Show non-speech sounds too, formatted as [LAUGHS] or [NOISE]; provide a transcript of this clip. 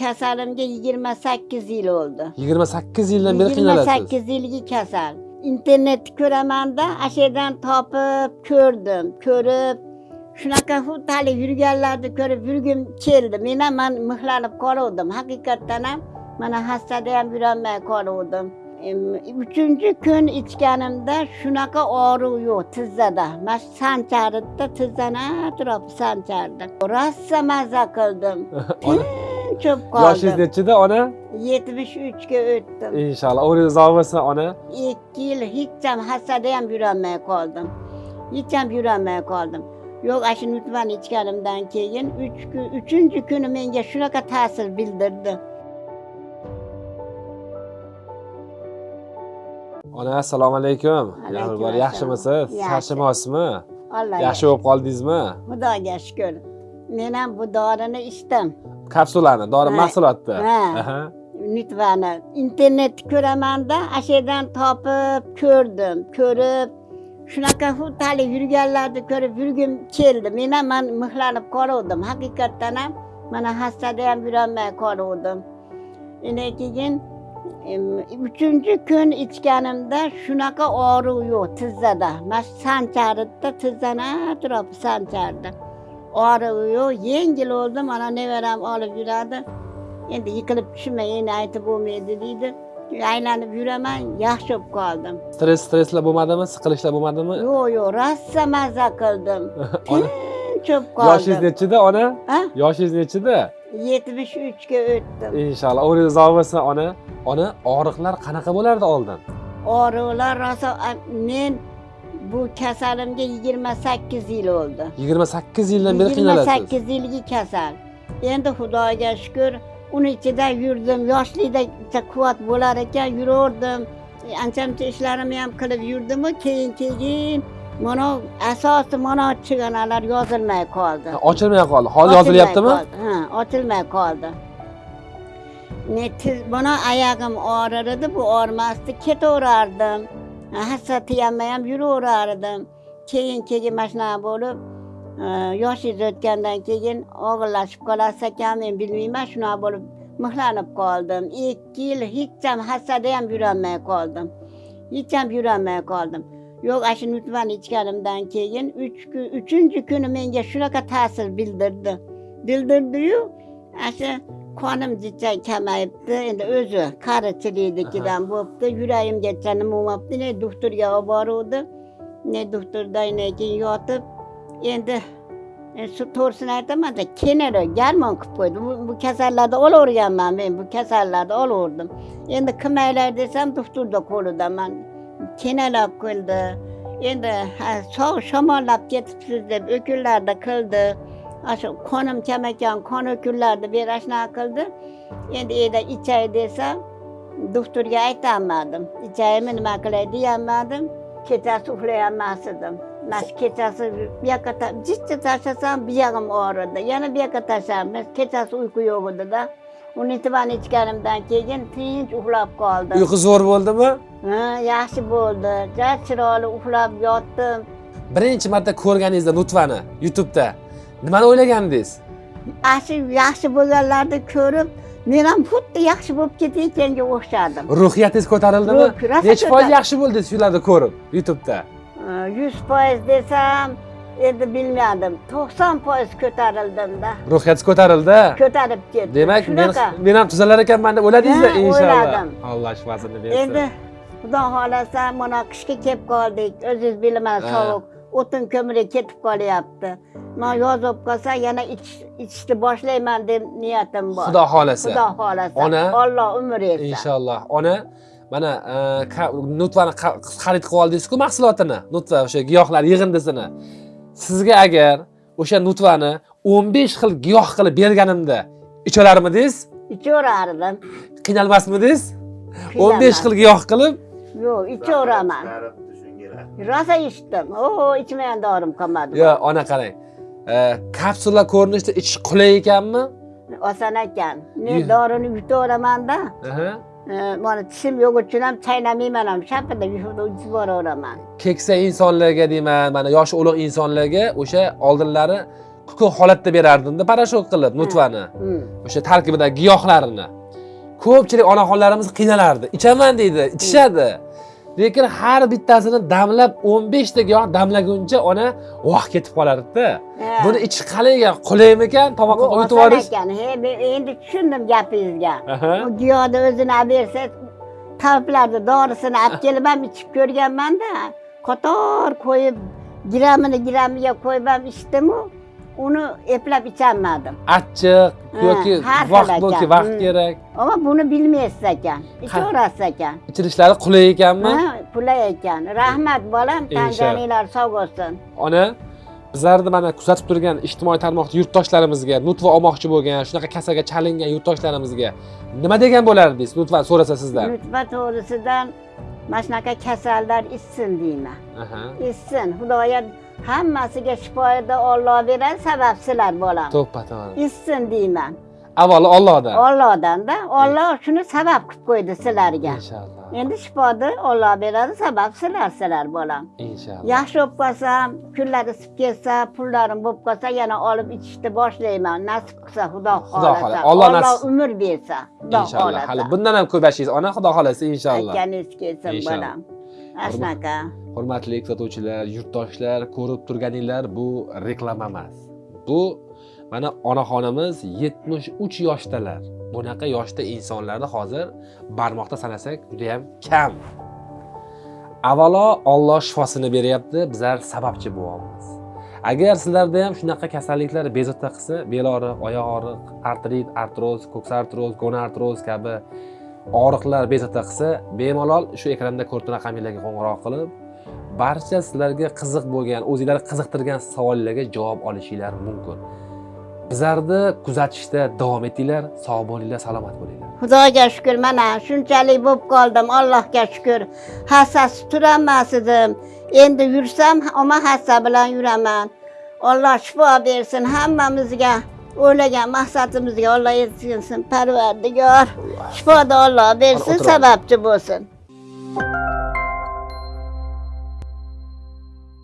kasalimga yigirma sakkiz yil bo'ldi yigirma sakkiz yildan beri qiynalasiz sakkiz yilgi kasal internetni ko'ramanda ana shu yerdan topib ko'rdim ko'rib shunaqa xuddi hali yurganlarni ko'rib yurgim keldi men ham man mixlanib qoluvdim haqiqatdan ham mana hastada ham yurolmay qoluvdim uchinchi kun ichganimda shunaqa og'riq yo'q tizzada mana shu sancharida tizzani atrofi sanchardi rosa maza qildim [LAUGHS] tinch bo'lib yoshingiz qoldim nechida ona yetmish uchga o'tdim inshaalloh umringiz uzoq bo'lsin ona ikki yil hech ham hasada ham yurolmay qoldim hech ham yurolmay qoldim yo'q ana shu nutvani ichganimdan keyin uch kun uchinchi kuni menga shunaqa ta'sir bildirdi ona assalomu alaykum Alaykum Yaxshi bor assalom. yaxshimisiz Yaxshi. charchamoqsizmi alloh yaxshi bo'lib qoldingizmi xudoga shukur men ham bu dorini ichdim kapsulani dori mahsulotni. nutvani internetni ko'ramanda ana shu yerdan topib ko'rdim ko'rib shunaqa xuddi yurganlarni ko'rib yurgim keldi. Men ham man mixlanib qoluvdim. Haqiqatdan ham mana hastada ham yurolmay qoluvdim. Undan keyin uchinchi kun ichganimda shunaqa og'riq yo'q tizzada. Mana shu sancharida tizzani atrofi sanchardi og'riq yo'q yengil bo'ldi mana nevaram olib yuradi endi yiqilib tushmay endi aytib bo'lmaydi deydi aylanib yuraman yaxshi bo'lib qoldim stress stresslar bo'lmadimi siqilishlar bo'lmadimi yo'q yo'q rosa maza qildim tinch [LAUGHS] bo'lib yoshingiz qoldim nechida ona? Yoshingiz nechida yetmish uchga o'tdim inshaalloh umringiz uzoq bo'lsin ona ona og'riqlar qanaqa bo'lardi oldin og'riqlar rosa men bu kasalimga yigirma sakkiz yil bo'ldi yigirma sakkiz yildan beri qiynalasiz? Sakkiz yilgi kasal. Endi xudoga shukur uni ichida yurdim. Yoshlikda quvvat bo'lar ekan yuraverdim E, ancha muncha ishlarimni ham qilib yurdimu keyin keyin mana asosi mana chiganalar yozilmay qoldi. Ochilmay qoldi. Hozir yozilyaptimi? ha ochilmay qoldi. Ne tiz oyog'im og'rir edi bu og'rimasdi ketaverardim hassa tiyolmay ham yuraverardim keyin keyin mana shunaqa bo'lib e, yoshingiz o'tgandan keyin og'irlashib qolasiz ekan men bilmayman shunaqa bo'lib mixlanib qoldim ikki yil hech ham hassada ham yurolmay qoldim hech ham yurolmay qoldim yo'q ana shu nutvani ichganimdan keyin uchinchi kuni menga shunaqa ta'sir bildirdi. Bildirdiyu ana shu qonim jicha kamayibdi endi o'zi qarichiliknikidan bo'libdi yuragimgacha nima bo'lmabdi ne doktorga olib boruvdi ne doktordan keyin yotib endi e, shu to'g'risini aytamanda kenara garmon qilib qo'ydi bu, bu kasallarni olaverganman men bu kasallarni olaverdim endi qilmanglar desam doktorni qo'lidaman kenalab qildi endi ha, sog' shamollab ketibsiz deb o'kunlarni qildi ana shu qonim kam ekan qon o'kunlarni ber ana shunaqa qildi endi eda ichay desam doktorga aytolmadim ichaymi nima qilay deyolmadim kechasi uxlayolmas edim mana shu kechasi bu yoqqa jichcha tashlasam buyog'im og'ridi yana bu yoqqa tashlasam kechasi uyqu yo'q edida uni tivani ichganimdan keyin tinch uxlab qoldim uyqu zo'r bo'ldimi ha yaxshi bo'ldi chiroyli uxlab yotdim. Birinchi marta ko'rganingizda nutvani youtubeda nimani o'ylagandingiz ana shu yaxshi bo'lganlarni ko'rib men ham xuddi yaxshi bo'lib ketayotganga o'xshadim ruhiyatingiz ko'tarildimi? Necha foiz yaxshi bo'ldi shularni ko'rib youtubeda? Yuz foiz desam endi bilmadim. To'qson foiz ko'tarildimda. Ruhiyatingiz ko'tarildi? Ko'tarib ketdim. Demak men ham tuzalar ekanman deb o'yladingizda Ha, inshaalloh. o'yladim. alloh shifosini bersin. Endi xudo xohlasa mana qishga kelib qoldik. O'zingiz Ha. sovuq o'tin ko'miri ketib qolyapti. Man yoz bo'lib qolsa yana ichish- ichishni boshlayman deb niyatim bor. Xudo xohlasa xudo xohlasa Ona, olloh umr bersin inshaalloh ona mana e, nutvani xarid qilib oldingizku mahsulotini. Nutva o'sha giyohlar yig'indisini sizga agar o'sha nutvani o'n besh xil giyoh qilib berganimda ichalarmidingiz ichaverardim qiynalmasmidingiz? O'n besh xil giyoh qilib? Yo'q ichaveraman. Rosa ichdim o ichmagan dorim qolmadi. Yo ona qarang. E, kapsula ko'rinishida ichish qulay ekanmi? Oson ekan. Men dorini yutaveramanda e, mana tishim yo'q uchun ham chaynamayman ham shapida yutib yuboraveraman keksa insonlarga deyman mana yoshi ulug' insonlarga o'sha oldinlari kukun holatda berardimda parashok qilib nutvani Hmm. o'sha tarkibidagi giyohlarini ko'pchilik onaxonlarimiz qiynalardi. Ichaman deydi. Ichishadi lekin har bittasini damlab 15 ta giyoh damlaguncha ona vaqt ketib qolardida buni ichish qalay ekan qulaymikan tomoqqa oson yuborish ekan. He, men endi tushundim gapingizga. Bu giyohni o'zini olib bersa, tavblarni dorisini olib kelib ham ichib ko'rganman-da. Qator qo'yib, gramini gramiga qo'yib ham ichdimu, uni eplab icholmadim. achchiq yoki vaqt yoki vaqt Hmm. kerak Ammo buni bilmaysiz ekan. Ichaverasiz ekan. ichilishlari qulay ekanmi Ha, pulay ekan. Rahmat bolam, tan joninglar sog' bo'lsin. ona bizlarni mana kuzatib turgan ijtimoiy tarmoqda yurtdoshlarimizga nutva olmoqchi bo'lgan shunaqa kasalga chalingan yurtdoshlarimizga nima degan bo'lardingiz nutva so'rasa sizdan Nutfa to'g'risidan mana shunaqa kasallar ichsin deyman. Ichsin xudoyo hammasiga shifoida Alloh beradi sabab sizlar bolam to'ppa to'g'ri ichsin deyman. Avvalo ollohdan. Allohdanda Alloh shuni sabab qilib qo'ydi sizlarga. Inshaalloh. Endi shifoni Alloh beradi sabab sizlar sizlar bolam inshaalloh. Yaxshi bo'lib qolsam kunlar isib ketsa pullarim bo'lib qolsa yana olib ichishni boshlayman nasib qilsa xudo xohlasa. Alloh nasib- umr bersa inshaalloh. Hali bundan ham ko'p yashaysiz ona xudo xohlasa inshaalloh. Aytganingiz kelsin bolam ana shunaqa hurmatli kuzatuvchilar yurtdoshlar ko'rib turganinglar bu reklama emas. Bu mana onaxonimiz 73 yoshdalar. Bunaqa yoshda insonlarni hozir barmoqda sanasak judayam kam. Avvalo olloh shifosini beryapti bizlar sababchi bo'lyapmiz. Agar sizlarda ham shunaqa kasalliklar bezovta qilsa bel og'riq oyoq og'riq artrit artroz ko'ksartroz gonartroz kabi og'riqlar bezovta qilsa bemalol shu ekranda ko'rib turgan raqamlarga qo'ng'iroq qilib barcha sizlarga qiziq bo'lgan o'zinglarni qiziqtirgan savollarga javob olishinglar mumkin. Bizlarni kuzatishda davom etinglar sog' bo'linglar salomat bo'linglar. Xudoga shukur mana shunchalik bo'lib qoldim allohga shukur hassasi turolmas edim endi yursam oma hassa bilan yuraman. Alloh shifo bersin hammamizga. O'ylagan maqsadimizga olloh yetkazsin parvardigor shifoni olloh bersin O'tiramiz. sababchi bo'lsin